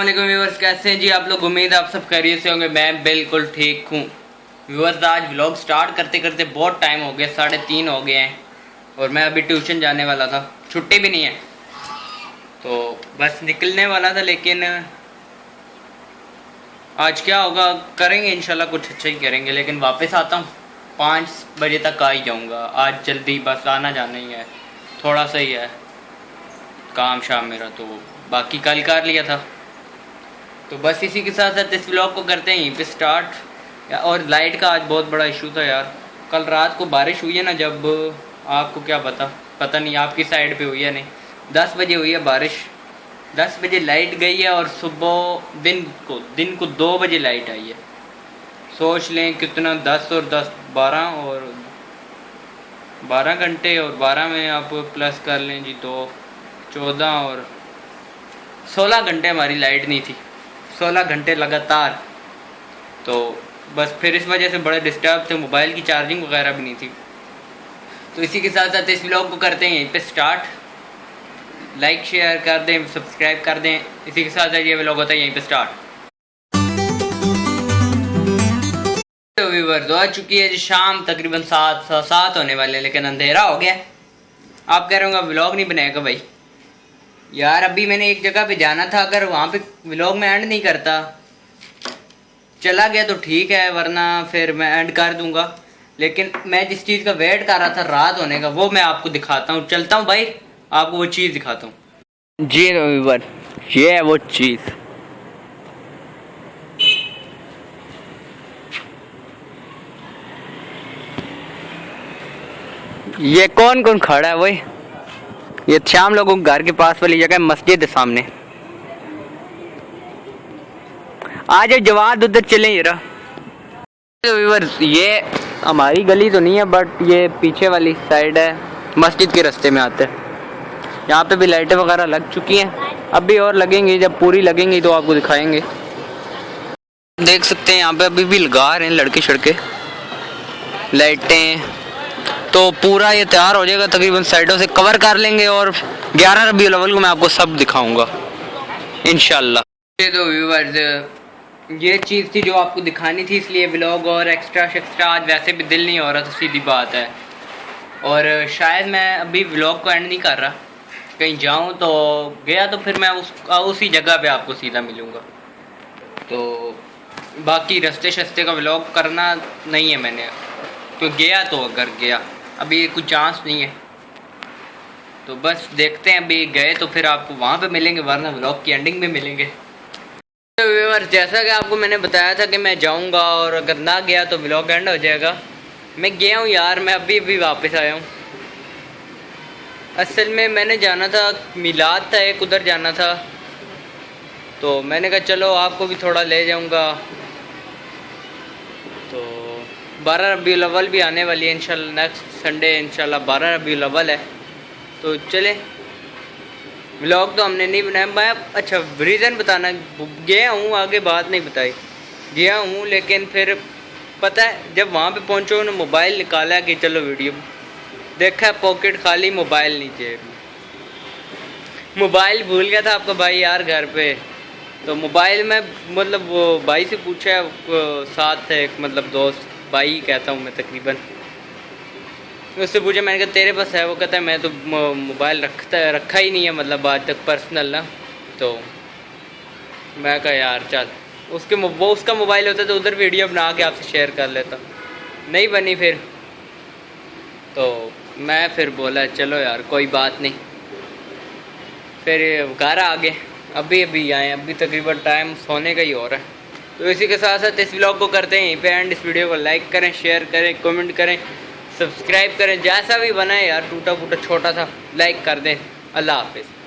السلام علیکم ویورز، کیسے ہیں؟ جی آپ لوگ امید آپ سب خیریت سے ہوں گے۔ میں بالکل ٹھیک ہوں۔ ویورز، آج ولاگ سٹارٹ کرتے کرتے بہت ٹائم ہو گیا، ساڑھے تین ہو گئے ہیں۔ اور میں ابھی ٹیوشن جانے والا تھا، چھٹی بھی نہیں ہے۔ تو بس نکلنے والا تھا، لیکن آج کیا ہوگا، کریں گے انشاءاللہ کچھ اچھا ہی کریں گے، لیکن واپس آتا ہوں۔ پانچ بجے تک آ ہی جاؤں گا۔ آج جلدی بس آنا جانا ہی ہے، تھوڑا سا ہی ہے، کام شام میرا، تو باقی کل کر لیا تھا۔ تو بس اسی کے ساتھ ساتھ اس ولاگ کو کرتے ہیں، یہیں پہ سٹارٹ اور لائٹ کا آج بہت بڑا ایشو تھا یار۔ کل رات کو بارش ہوئی ہے نا، جب آپ کو کیا پتا؟ پتہ نہیں آپ کی سائڈ پہ ہوئی ہے نہیں۔ دس بجے ہوئی ہے بارش۔ دس بجے لائٹ گئی ہے اور صبح دن کو دن کو دو بجے لائٹ آئی ہے۔ سوچ لیں کتنا دس اور دس، بارہ اور بارہ گھنٹے اور بارہ میں آپ پلس کر لیں جی دو چودہ اور سولہ گھنٹے ہماری لائٹ نہیں تھی۔ سولہ گھنٹے لگاتار۔ تو بس پھر اس وجہ سے بڑے ڈسٹرب تھے موبائل کی چارجنگ وغیرہ بھی نہیں تھی۔ تو اسی کے ساتھ ساتھ اس ولاگ کو کرتے ہیں، یہیں پہ سٹارٹ لائک شیئر کر دیں سبسکرائب کر دیں۔ اسی کے ساتھ ساتھ یہ ولاگ ہوتا ہے، یہیں پہ سٹارٹ ویورز آ چکی ہے جی شام تقریباً سات سات ہونے والے لیکن اندھیرا ہو گیا۔ آپ کہہ رہے ہوں گا ولاگ نہیں بنائے گا بھائی۔ یار، ابھی میں نے ایک جگہ پہ جانا تھا، اگر وہاں پہ ولاگ میں اینڈ نہیں کرتا۔ چلا گیا تو ٹھیک ہے، ورنہ پھر میں اینڈ کر دوں گا۔ لیکن میں جس چیز کا ویٹ کر رہا تھا رات ہونے کا، وہ میں آپ کو دکھاتا ہوں۔ چلتا ہوں بھائی، آپ کو وہ چیز دکھاتا ہوں۔ جی یہ ہے وہ چیز۔ یہ کون کون کھڑا ہے وہی یہ شام لوگوں گھر کے پاس والی جگہ مسجد سامنے۔ آج جواد ادھر چلیں یہ ہماری گلی تو نہیں ہے بٹ یہ پیچھے والی سائڈ ہے۔ مسجد کے رستے میں آتے۔ یہاں پہ بھی لائٹیں وغیرہ لگ چکی ہیں۔ اب بھی اور لگیں گی، جب پوری لگیں گی تو آپ کو دکھائیں گے۔ دیکھ سکتے ہیں، یہاں پہ ابھی بھی لگا رہے ہیں لڑکے شڑکے۔ لائٹیں تو پورا یہ تیار ہو جائے گا، تقریباً سائڈوں سے کور کر لیں گے اور گیارہ ربیع الاول کو میں آپ کو سب دکھاؤں گا، انشاءاللہ۔ تو ویورز یہ چیز تھی جو آپ کو دکھانی تھی، اس لیے ولاگ اور ایکسٹرا شیکسٹرا آج ویسے بھی دل نہیں ہو رہا تو سیدھی بات ہے۔ اور شاید میں ابھی ولاگ کو اینڈ نہیں کر رہا، کہیں جاؤں تو گیا تو پھر میں اس، اسی جگہ پہ آپ کو سیدھا ملوں گا۔ تو باقی رستے شستے کا ولاگ کرنا نہیں ہے میں نے، تو گیا تو اگر گیا۔ ابھی کوئی چانس نہیں ہے۔ تو بس دیکھتے ہیں، ابھی گئے تو پھر آپ کو وہاں پہ ملیں گے، ورنہ ولاگ کی اینڈنگ میں ملیں گے۔ جیسا کہ آپ کو میں نے بتایا تھا کہ میں جاؤں گا اور اگر نہ گیا تو ولاگ اینڈ ہو جائے گا۔ میں گیا ہوں یار، میں ابھی ابھی واپس آیا ہوں۔ اصل میں میں نے جانا تھا، میلاد تھا ایک، ادھر جانا تھا۔ تو میں نے کہا، چلو آپ کو بھی تھوڑا لے جاؤں گا۔ تو بارہ ربیع الاول بھی آنے والی ہے، انشاءاللہ نیکسٹ سنڈے انشاءاللہ بارہ ربیع الاول ہے۔ تو چلیں۔ ولاگ تو ہم نے نہیں بنایا، میں اچھا ریزن بتانا، گیا ہوں آگے، بات نہیں بتائی۔ گیا ہوں، لیکن پھر پتہ ہے، جب وہاں پہ پہنچو، انہوں نے موبائل نکالا کہ چلو ویڈیو دیکھا پاکٹ خالی موبائل نیچے۔ موبائل بھول گیا تھا آپ کا بھائی یار گھر پہ۔ تو موبائل میں مطلب وہ بھائی سے پوچھا ساتھ تھے ایک مطلب دوست، بھائی کہتا ہوں میں تقریباً۔ اس سے پوچھا، میں نے کہا تیرے پاس ہے؟ وہ کہتا ہے، میں تو موبائل رکھتا، رکھا ہی نہیں ہے مطلب آج تک پرسنل نا۔ تو میں کہا، یار چل۔ اس کے وہ اس کا موبائل ہوتا تو ادھر ویڈیو بنا کے آپ سے شیئر کر لیتا۔ نہیں بنی پھر۔ تو میں پھر بولا، چلو یار، کوئی بات نہیں۔ پھر گھر آ گئے ابھی ابھی آئے ابھی تقریباً ٹائم سونے کا ہی ہو رہا ہے۔ تو اسی کے ساتھ ساتھ اس ولاگ کو کرتے ہیں، یہیں پہ اینڈ اس ویڈیو کو لائک کریں شیئر کریں کمنٹ کریں سبسکرائب کریں، جیسا بھی بنائے یار، ٹوٹا پھوٹا چھوٹا تھا لائک کر دیں۔ اللہ حافظ۔